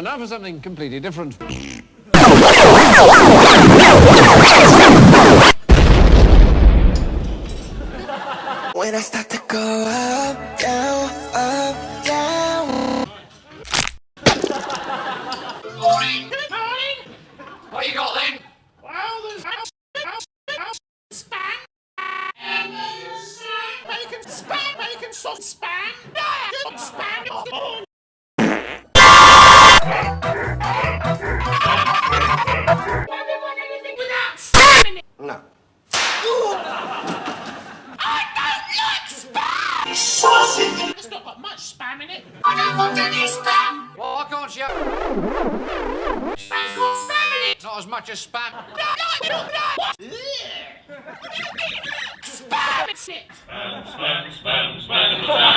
And now for something completely different. When I start to go up, down, up, down. Morning! Good morning! What you got then? Well, there's house, house, house, spam. Bacon, spam, bacon, sauce, spam. Good spam. Not got much spam in it. I don't want any spam! Well, why can't you? Spam's got spam in it! Not as much as spam. No, no, no, no! What? Spam! It's it! Spam, spam, spam, spam, spam.